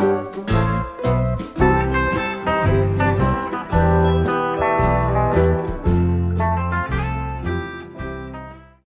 Música